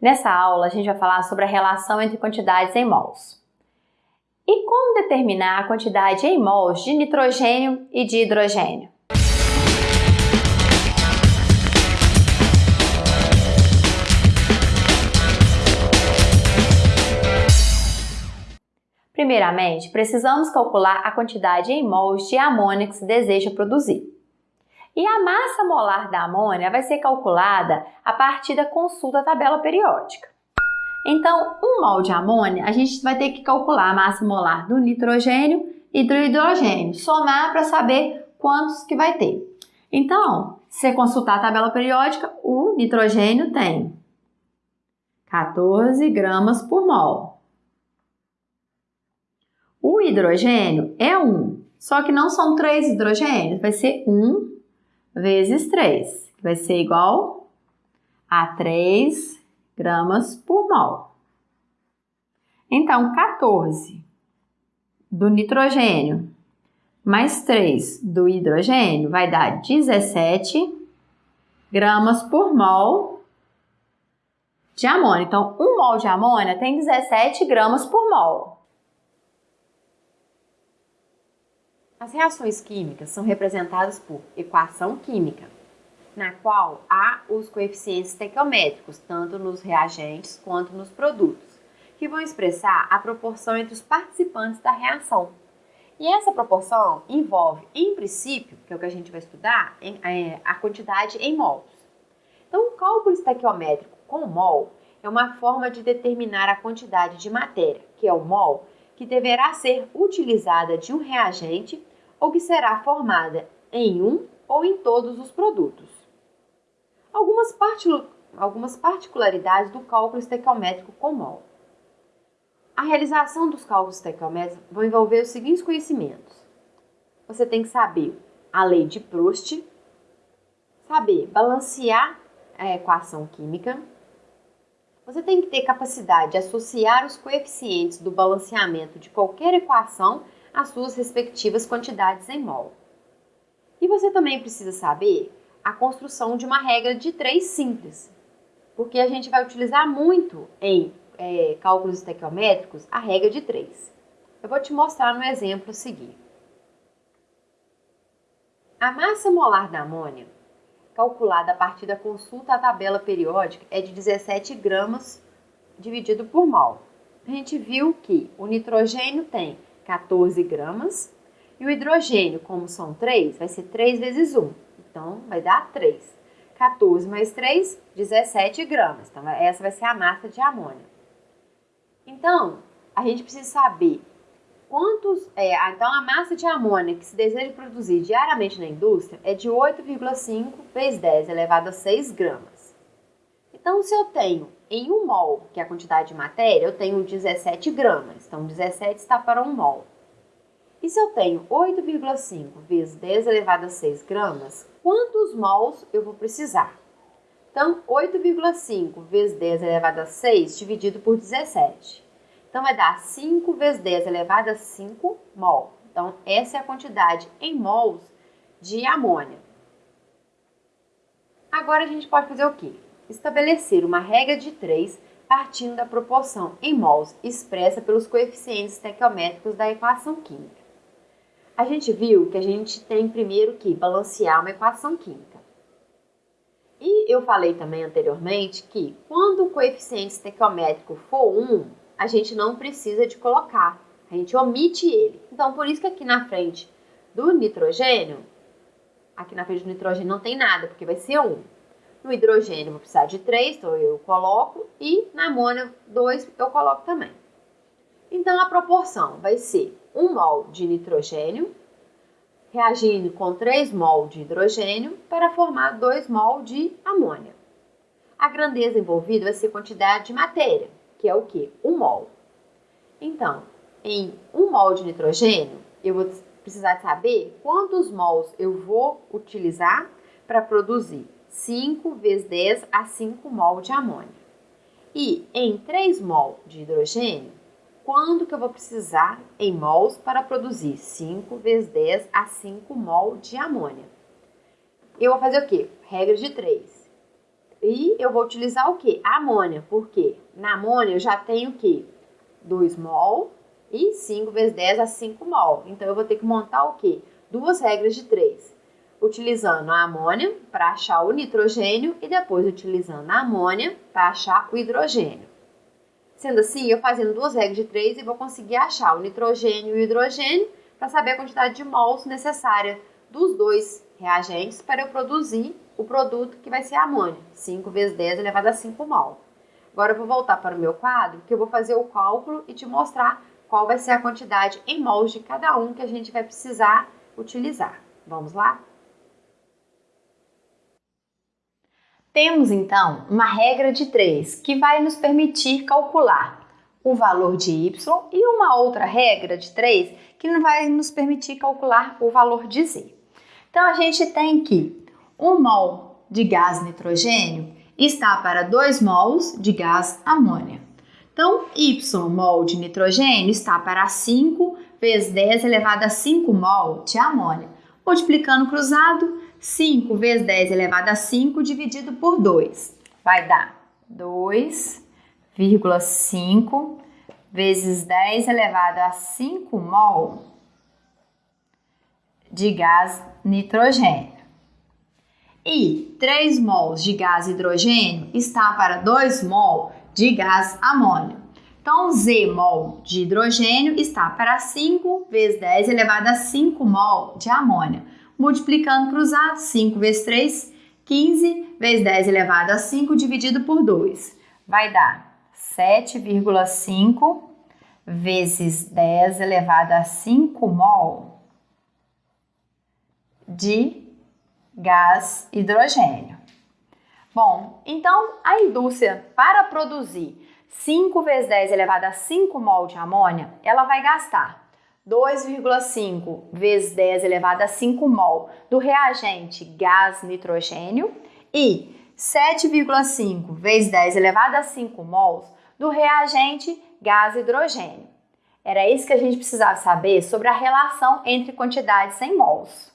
Nessa aula, a gente vai falar sobre a relação entre quantidades em mols. E como determinar a quantidade em mols de nitrogênio e de hidrogênio? Primeiramente, precisamos calcular a quantidade em mols de amônia que se deseja produzir. E a massa molar da amônia vai ser calculada a partir da consulta da tabela periódica. Então, um mol de amônia, a gente vai ter que calcular a massa molar do nitrogênio e do hidrogênio, somar para saber quantos que vai ter. Então, se você consultar a tabela periódica, o nitrogênio tem 14 gramas por mol. O hidrogênio é 1, só que não são 3 hidrogênios, vai ser 1 vezes 3, que vai ser igual a 3 gramas por mol. Então, 14 do nitrogênio mais 3 do hidrogênio vai dar 17 gramas por mol de amônia. Então, 1 mol de amônia tem 17 gramas por mol. As reações químicas são representadas por equação química, na qual há os coeficientes estequiométricos, tanto nos reagentes quanto nos produtos, que vão expressar a proporção entre os participantes da reação. E essa proporção envolve, em princípio, que é o que a gente vai estudar, é, a quantidade em mols. Então, o cálculo estequiométrico com mol é uma forma de determinar a quantidade de matéria, que é o mol, que deverá ser utilizada de um reagente ou que será formada em um ou em todos os produtos. Algumas, algumas particularidades do cálculo estequiométrico com mol. A realização dos cálculos estequiométricos vai envolver os seguintes conhecimentos. Você tem que saber a lei de Proust, saber balancear a equação química, você tem que ter capacidade de associar os coeficientes do balanceamento de qualquer equação as suas respectivas quantidades em mol. E você também precisa saber a construção de uma regra de três simples, porque a gente vai utilizar muito em é, cálculos estequiométricos a regra de três. Eu vou te mostrar no exemplo a seguir. A massa molar da amônia, calculada a partir da consulta à tabela periódica, é de 17 gramas dividido por mol. A gente viu que o nitrogênio tem 14 gramas. E o hidrogênio, como são 3, vai ser 3 vezes 1. Então, vai dar 3. 14 mais 3, 17 gramas. Então, essa vai ser a massa de amônia. Então, a gente precisa saber quantos... É, então, a massa de amônia que se deseja produzir diariamente na indústria é de 8,5 vezes 10 elevado a 6 gramas. Então, se eu tenho em 1 mol, que é a quantidade de matéria, eu tenho 17 gramas. Então, 17 está para 1 mol. E se eu tenho 8,5 vezes 10 elevado a 6 gramas, quantos mols eu vou precisar? Então, 8,5 vezes 10 elevado a 6 dividido por 17. Então, vai dar 5 vezes 10 elevado a 5 mol. Então, essa é a quantidade em mols de amônia. Agora, a gente pode fazer o quê? Estabelecer uma regra de 3 partindo da proporção em mols expressa pelos coeficientes estequiométricos da equação química. A gente viu que a gente tem primeiro que balancear uma equação química. E eu falei também anteriormente que quando o coeficiente estequiométrico for 1, a gente não precisa de colocar, a gente omite ele. Então, por isso que aqui na frente do nitrogênio, aqui na frente do nitrogênio não tem nada, porque vai ser 1. No hidrogênio vou precisar de 3, então eu coloco, e na amônia 2 eu coloco também. Então, a proporção vai ser 1 mol de nitrogênio reagindo com 3 mol de hidrogênio para formar 2 mol de amônia. A grandeza envolvida vai ser quantidade de matéria, que é o que? 1 mol. Então, em 1 mol de nitrogênio, eu vou precisar saber quantos mols eu vou utilizar para produzir 5 vezes 10 a 5 mol de amônia. E em 3 mol de hidrogênio, quando que eu vou precisar em mols para produzir 5 vezes 10 a 5 mol de amônia? Eu vou fazer o quê? Regra de 3. E eu vou utilizar o que? amônia. Por quê? Na amônia eu já tenho o quê? 2 mol e 5 vezes 10 a 5 mol. Então eu vou ter que montar o quê? Duas regras de 3. Utilizando a amônia para achar o nitrogênio e depois utilizando a amônia para achar o hidrogênio. Sendo assim, eu fazendo duas regras de 3 e vou conseguir achar o nitrogênio e o hidrogênio para saber a quantidade de mols necessária dos dois reagentes para eu produzir o produto que vai ser a amônia, 5 vezes 10 elevado a 5 mol. Agora eu vou voltar para o meu quadro, que eu vou fazer o cálculo e te mostrar qual vai ser a quantidade em mols de cada um que a gente vai precisar utilizar. Vamos lá? Temos então uma regra de 3 que vai nos permitir calcular o valor de y e uma outra regra de 3 que vai nos permitir calcular o valor de z. Então a gente tem que 1 mol de gás nitrogênio está para 2 mols de gás amônia. Então, y mol de nitrogênio está para 5 vezes 10 elevado a 5 mol de amônia. Multiplicando cruzado, 5 vezes 10 elevado a 5 dividido por 2. Vai dar 2,5 vezes 10 elevado a 5 mol de gás nitrogênio. E 3 mols de gás hidrogênio está para 2 mol de gás amônio. Então, Z mol de hidrogênio está para 5 vezes 10 elevado a 5 mol de amônia. Multiplicando cruzado, 5 vezes 3, 15 vezes 10 elevado a 5 dividido por 2. Vai dar 7,5 vezes 10 elevado a 5 mol de gás hidrogênio. Bom, então a indústria para produzir 5 vezes 10 elevado a 5 mol de amônia, ela vai gastar 2,5 vezes 10 elevado a 5 mol do reagente gás nitrogênio e 7,5 vezes 10 elevado a 5 mols do reagente gás hidrogênio. Era isso que a gente precisava saber sobre a relação entre quantidades em mols.